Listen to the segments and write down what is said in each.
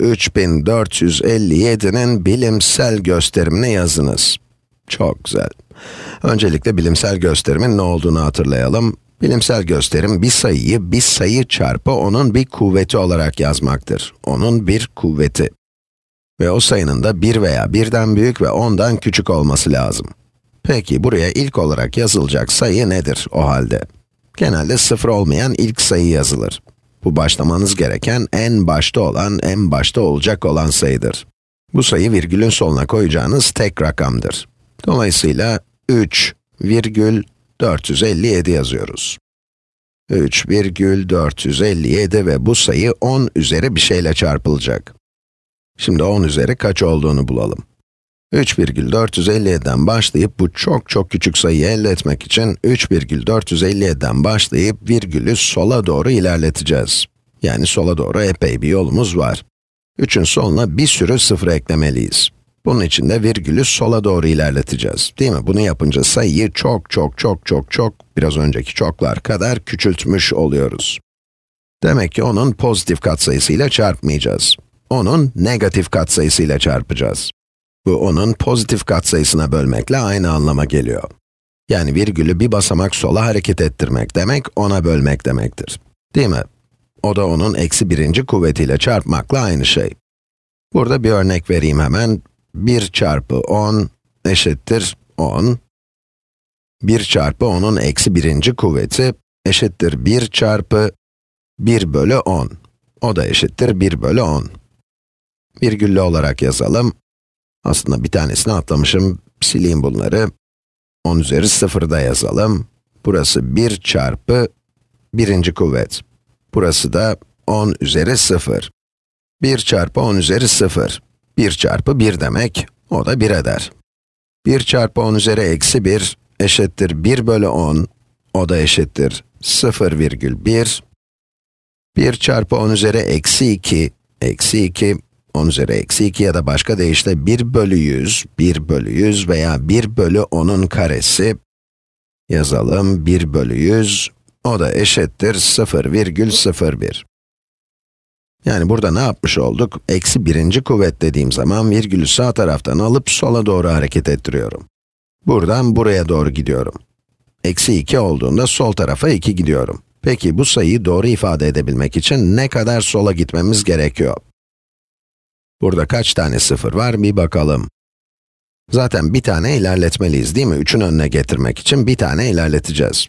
3457'nin bilimsel gösterimini yazınız. Çok güzel. Öncelikle bilimsel gösterimin ne olduğunu hatırlayalım. Bilimsel gösterim, bir sayıyı bir sayı çarpı onun bir kuvveti olarak yazmaktır. Onun bir kuvveti. Ve o sayının da 1 veya birden büyük ve 10'dan küçük olması lazım. Peki, buraya ilk olarak yazılacak sayı nedir o halde? Genelde sıfır olmayan ilk sayı yazılır. Bu başlamanız gereken en başta olan, en başta olacak olan sayıdır. Bu sayı virgülün soluna koyacağınız tek rakamdır. Dolayısıyla 3 virgül 457 yazıyoruz. 3 virgül 457 ve bu sayı 10 üzeri bir şeyle çarpılacak. Şimdi 10 üzeri kaç olduğunu bulalım. 3,457'den başlayıp bu çok çok küçük sayıyı elde etmek için 3,457'den başlayıp virgülü sola doğru ilerleteceğiz. Yani sola doğru epey bir yolumuz var. 3'ün soluna bir sürü sıfır eklemeliyiz. Bunun için de virgülü sola doğru ilerleteceğiz. Değil mi? Bunu yapınca sayıyı çok çok çok çok çok, biraz önceki çoklar kadar küçültmüş oluyoruz. Demek ki onun pozitif katsayısıyla çarpmayacağız. Onun negatif katsayısıyla çarpacağız. Bu onun pozitif katsayısına bölmekle aynı anlama geliyor. Yani virgülü bir basamak sola hareket ettirmek demek, ona bölmek demektir. Değil mi? O da onun eksi birinci kuvvetiyle çarpmakla aynı şey. Burada bir örnek vereyim hemen. 1 çarpı 10 eşittir 10. 1 çarpı 10'un eksi birinci kuvveti eşittir 1 çarpı 1 bölü 10. O da eşittir 1 bölü 10. Virgüllü olarak yazalım. Aslında bir tanesini atlamışım, sileyim bunları. 10 üzeri 0'da yazalım. Burası 1 çarpı birinci kuvvet. Burası da 10 üzeri 0. 1 çarpı 10 üzeri 0. 1 çarpı 1 demek, o da 1 eder. 1 çarpı 10 üzeri eksi 1 eşittir 1 bölü 10, o da eşittir 0,1. 1 çarpı 10 üzeri eksi 2, eksi 2, 10 üzeri eksi 2 ya da başka deyişle 1 bölü 100, 1 bölü 100 veya 1 bölü 10'un karesi, yazalım 1 bölü 100, o da eşittir 0,01. Yani burada ne yapmış olduk? Eksi birinci kuvvet dediğim zaman virgülü sağ taraftan alıp sola doğru hareket ettiriyorum. Buradan buraya doğru gidiyorum. Eksi 2 olduğunda sol tarafa 2 gidiyorum. Peki bu sayıyı doğru ifade edebilmek için ne kadar sola gitmemiz gerekiyor? Burada kaç tane sıfır var bir bakalım. Zaten bir tane ilerletmeliyiz değil mi? 3'ün önüne getirmek için bir tane ilerleteceğiz.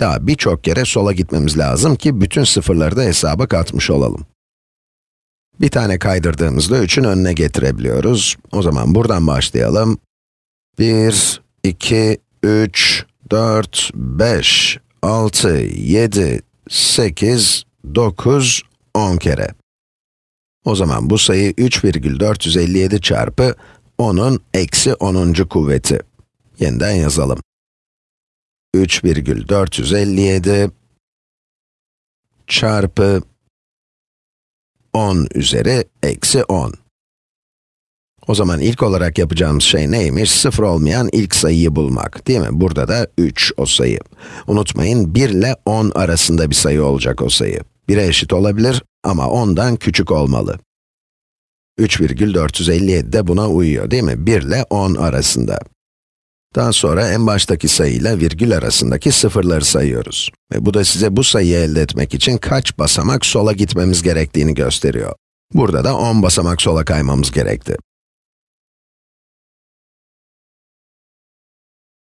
Daha birçok kere sola gitmemiz lazım ki bütün sıfırları da hesaba katmış olalım. Bir tane kaydırdığımızda 3'ün önüne getirebiliyoruz. O zaman buradan başlayalım. 1, 2, 3, 4, 5, 6, 7, 8, 9, 10 kere. O zaman bu sayı 3,457 çarpı 10'un eksi 10. kuvveti. Yeniden yazalım. 3,457 çarpı 10 üzeri eksi 10. O zaman ilk olarak yapacağımız şey neymiş? Sıfır olmayan ilk sayıyı bulmak, değil mi? Burada da 3 o sayı. Unutmayın, 1 ile 10 arasında bir sayı olacak o sayı. 1'e eşit olabilir ama 10'dan küçük olmalı. 3,457 de buna uyuyor, değil mi? 1 ile 10 arasında. Daha sonra en baştaki sayıyla virgül arasındaki sıfırları sayıyoruz. Ve bu da size bu sayıyı elde etmek için kaç basamak sola gitmemiz gerektiğini gösteriyor. Burada da 10 basamak sola kaymamız gerekti.